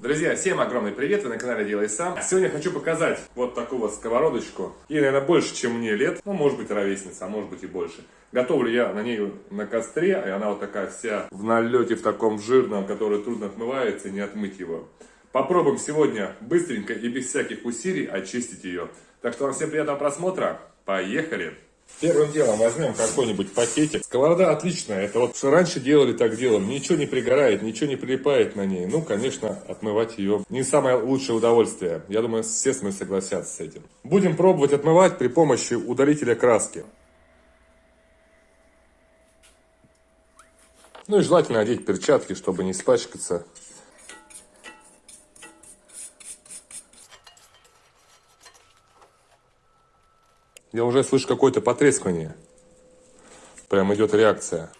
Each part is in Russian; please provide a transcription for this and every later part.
Друзья, всем огромный привет, вы на канале Делай Сам. Сегодня хочу показать вот такую вот сковородочку. Ей, наверное, больше, чем мне лет, ну, может быть, ровесница, а может быть и больше. Готовлю я на ней на костре, и она вот такая вся в налете, в таком жирном, который трудно отмывается, не отмыть его. Попробуем сегодня быстренько и без всяких усилий очистить ее. Так что вам всем приятного просмотра, поехали! Первым делом возьмем какой-нибудь пакетик. Сковорода отличная. Это вот что раньше делали, так делаем. Ничего не пригорает, ничего не прилипает на ней. Ну, конечно, отмывать ее не самое лучшее удовольствие. Я думаю, все мной согласятся с этим. Будем пробовать отмывать при помощи удалителя краски. Ну и желательно одеть перчатки, чтобы не испачкаться. Я уже слышу какое-то потрескивание. Прям идет реакция.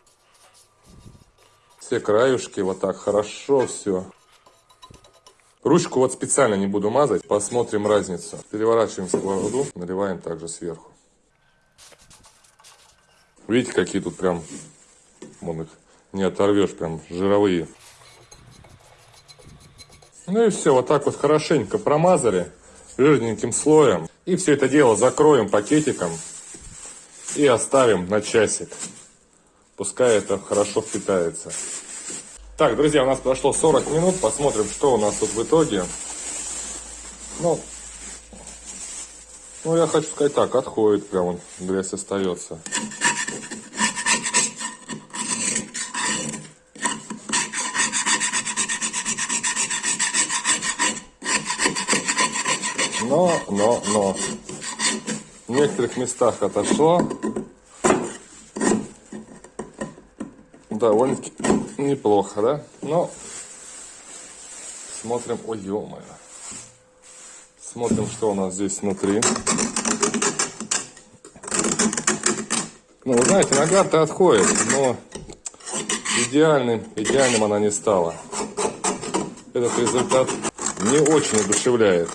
Все краюшки вот так хорошо все. Ручку вот специально не буду мазать. Посмотрим разницу. Переворачиваем сковороду, наливаем также сверху. Видите, какие тут прям, вон их не оторвешь, прям жировые. Ну и все, вот так вот хорошенько промазали жирненьким слоем. И все это дело закроем пакетиком и оставим на часик. Пускай это хорошо впитается. Так, друзья, у нас прошло 40 минут. Посмотрим, что у нас тут в итоге. Ну, ну я хочу сказать так, отходит прям грязь остается. Но, но. В некоторых местах отошло. Довольно-таки неплохо, да? Но смотрим, ой, ё -моё. Смотрим, что у нас здесь внутри. Ну, вы знаете, нога-то отходит, но идеальным, идеальным она не стала. Этот результат не очень одушевляет.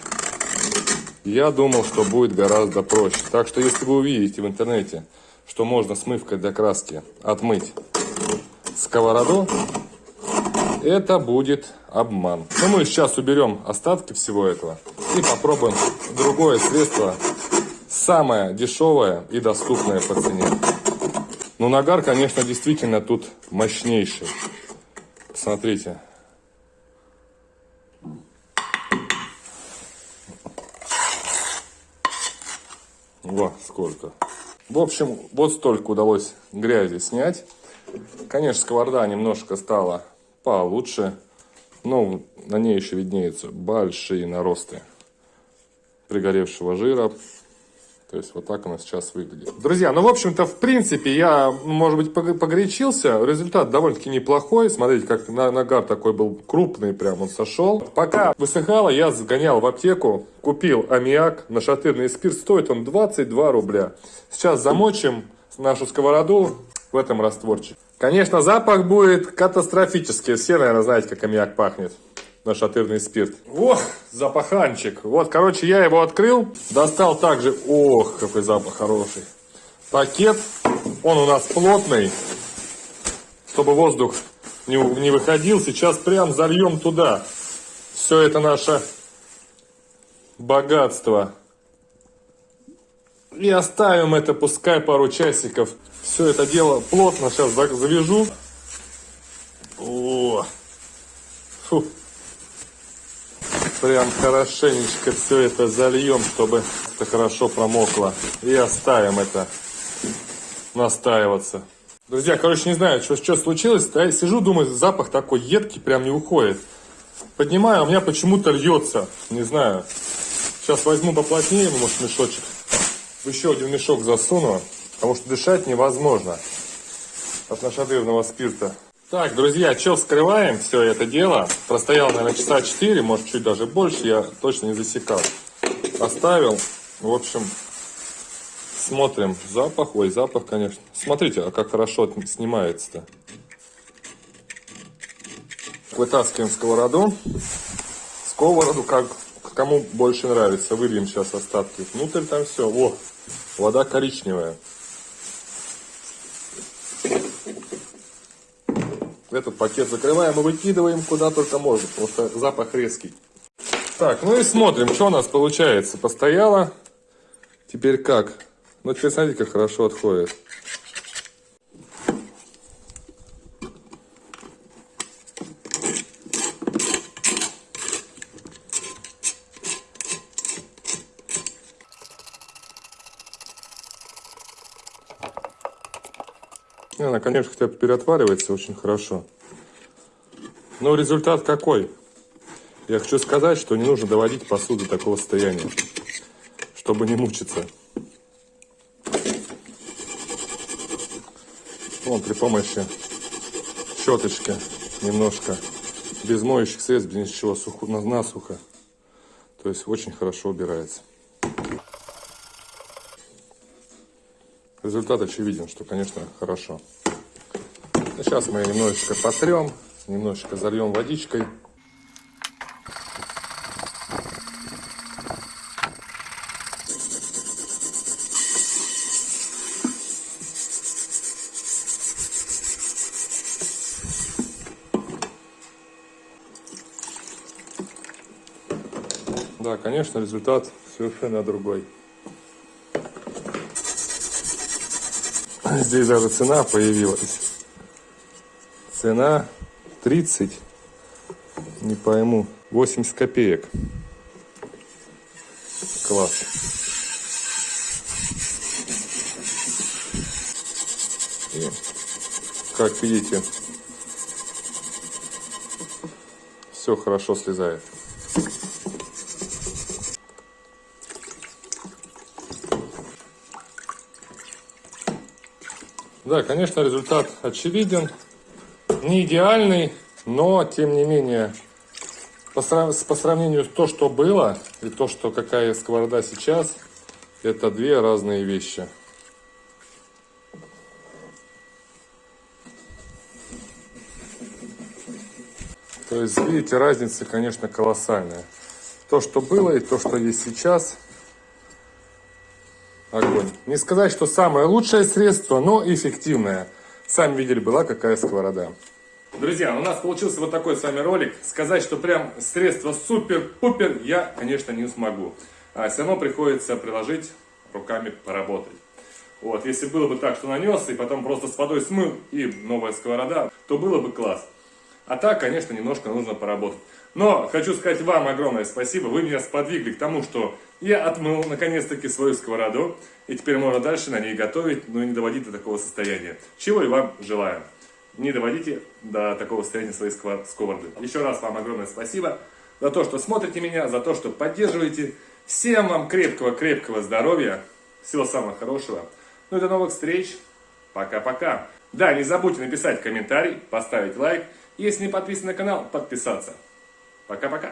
Я думал, что будет гораздо проще. Так что, если вы увидите в интернете, что можно смывкой для краски отмыть сковороду, это будет обман. Но мы сейчас уберем остатки всего этого и попробуем другое средство, самое дешевое и доступное по цене. Но нагар, конечно, действительно тут мощнейший. Посмотрите. Во, сколько. В общем, вот столько удалось грязи снять. Конечно, сковорода немножко стала получше. Но на ней еще виднеются большие наросты пригоревшего жира. То есть вот так она сейчас выглядит. Друзья, ну в общем-то, в принципе, я, может быть, погорячился. Результат довольно-таки неплохой. Смотрите, как нагар такой был крупный, прям он сошел. Пока высыхало, я сгонял в аптеку, купил аммиак, нашатырный спирт. Стоит он 22 рубля. Сейчас замочим нашу сковороду в этом растворчике. Конечно, запах будет катастрофический. Все, наверное, знаете, как аммиак пахнет нашатырный спирт. Ох, запаханчик. Вот, короче, я его открыл, достал также, ох, какой запах хороший. Пакет, он у нас плотный, чтобы воздух не, не выходил. Сейчас прям зальем туда. Все это наше богатство. И оставим это, пускай пару часиков. Все это дело плотно сейчас завяжу. О, фу прям хорошенечко все это зальем, чтобы это хорошо промокло. И оставим это настаиваться. Друзья, короче, не знаю, что, что случилось. Я сижу, думаю, запах такой едкий, прям не уходит. Поднимаю, а у меня почему-то льется. Не знаю. Сейчас возьму поплотнее, может, мешочек. Еще один мешок засуну, потому что дышать невозможно от нашатырного спирта. Так, друзья, что вскрываем все это дело. Простоял, наверное, часа 4, может, чуть даже больше, я точно не засекал. Оставил, в общем, смотрим. Запах, ой, запах, конечно. Смотрите, а как хорошо снимается-то. Вытаскиваем сковороду. Сковороду, как кому больше нравится. Выльем сейчас остатки. Внутрь там все. О, вода коричневая. Этот пакет закрываем и выкидываем куда только можно, что запах резкий. Так, ну и смотрим, что у нас получается. Постояло. Теперь как? Ну, теперь смотрите, как хорошо отходит. Не, она, конечно, хотя бы переотваривается очень хорошо. Но результат какой? Я хочу сказать, что не нужно доводить посуду до такого состояния, чтобы не мучиться. Вон при помощи щеточки немножко без моющих средств, без ничего, сухо, насухо. То есть очень хорошо убирается. Результат очевиден, что, конечно, хорошо. Ну, сейчас мы немножечко потрем, немножечко зальем водичкой. Да, конечно, результат совершенно другой. Здесь даже цена появилась. Цена 30, не пойму, 80 копеек. Класс. И, как видите, все хорошо слезает. Да, конечно, результат очевиден. Не идеальный, но, тем не менее, по, по сравнению с то, что было, и то, что какая сковорода сейчас, это две разные вещи. То есть, видите, разница, конечно, колоссальная. То, что было, и то, что есть сейчас – огонь. Не сказать, что самое лучшее средство, но эффективное. Сами видели, была какая сковорода. Друзья, у нас получился вот такой с вами ролик. Сказать, что прям средство супер-пупер, я, конечно, не смогу. А все равно приходится приложить руками поработать. Вот, если было бы так, что нанес, и потом просто с водой смыл, и новая сковорода, то было бы класс. А так, конечно, немножко нужно поработать. Но хочу сказать вам огромное спасибо. Вы меня сподвигли к тому, что я отмыл наконец-таки свою сковороду. И теперь можно дальше на ней готовить, но не доводить до такого состояния. Чего и вам желаю. Не доводите до такого состояния своей сковороды. Еще раз вам огромное спасибо за то, что смотрите меня, за то, что поддерживаете. Всем вам крепкого-крепкого здоровья. Всего самого хорошего. Ну и до новых встреч. Пока-пока. Да, не забудьте написать комментарий, поставить лайк. Если не подписан на канал, подписаться. Пока-пока.